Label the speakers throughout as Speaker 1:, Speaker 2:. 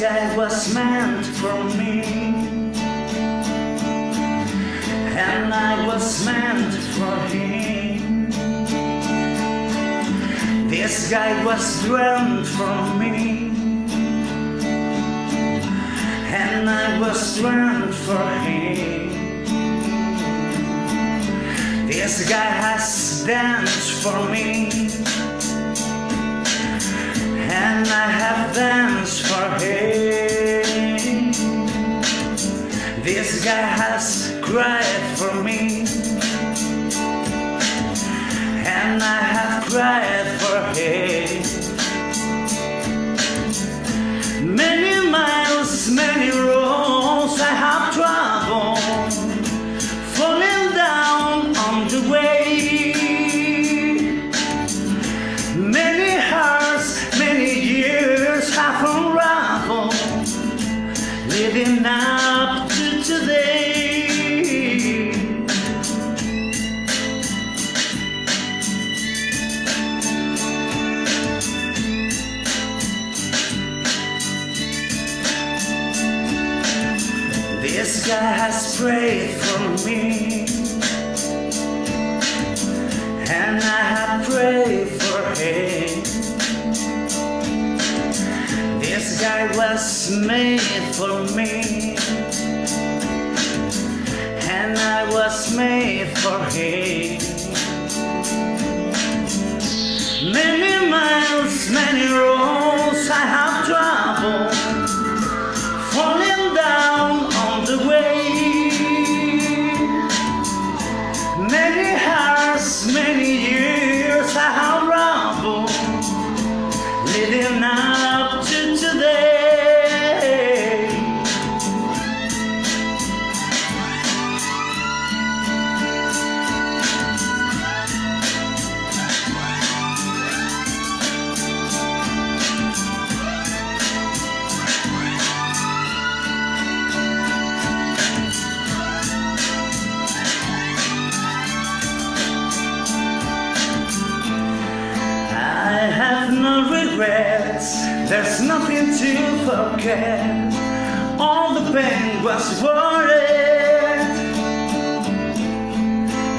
Speaker 1: Guy was meant for me. And I was meant for him. This guy was dreamt for me. And I was dreamt for him. This guy has danced for me. And I have danced for him. Cried for me. And I have cried for him. Many miles, many roads I have traveled, falling down on the way. Many hearts, many years have unraveled, living up to today. This guy has prayed for me, and I have prayed for him. This guy was made for me, and I was made for him. Regrets, there's nothing to forget. All the pain was worth it.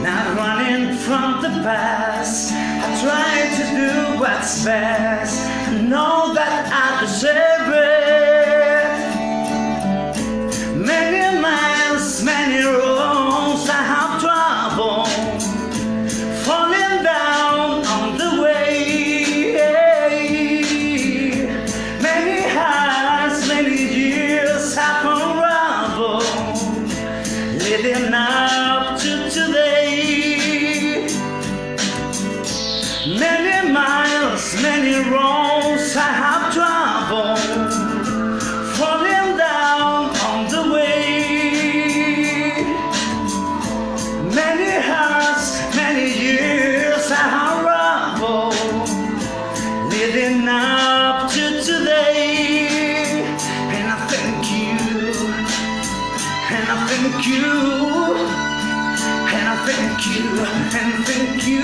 Speaker 1: Not running from the past, I try to do what's best. I know that I deserve living up to today. Many miles, many roads I have traveled, falling down on the way. Many hearts, many years I have rambled, living up to today. thank you, and I thank you, and thank you.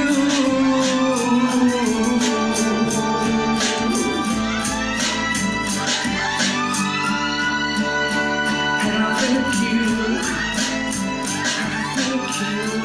Speaker 1: And thank you, I thank you.